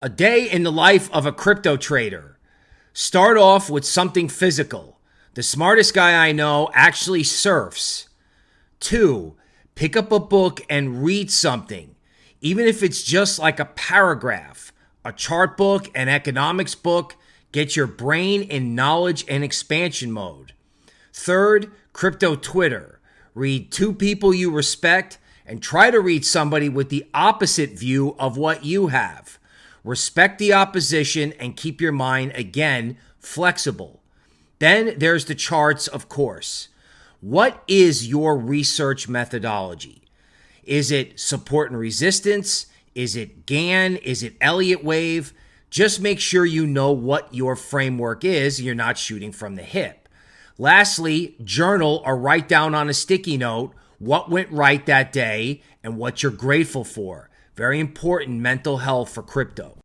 A day in the life of a crypto trader. Start off with something physical. The smartest guy I know actually surfs. Two, pick up a book and read something, even if it's just like a paragraph, a chart book, an economics book. Get your brain in knowledge and expansion mode. Third, crypto Twitter. Read two people you respect and try to read somebody with the opposite view of what you have. Respect the opposition and keep your mind, again, flexible. Then there's the charts, of course. What is your research methodology? Is it support and resistance? Is it Gann? Is it Elliott wave? Just make sure you know what your framework is. You're not shooting from the hip. Lastly, journal or write down on a sticky note what went right that day and what you're grateful for. Very important mental health for crypto.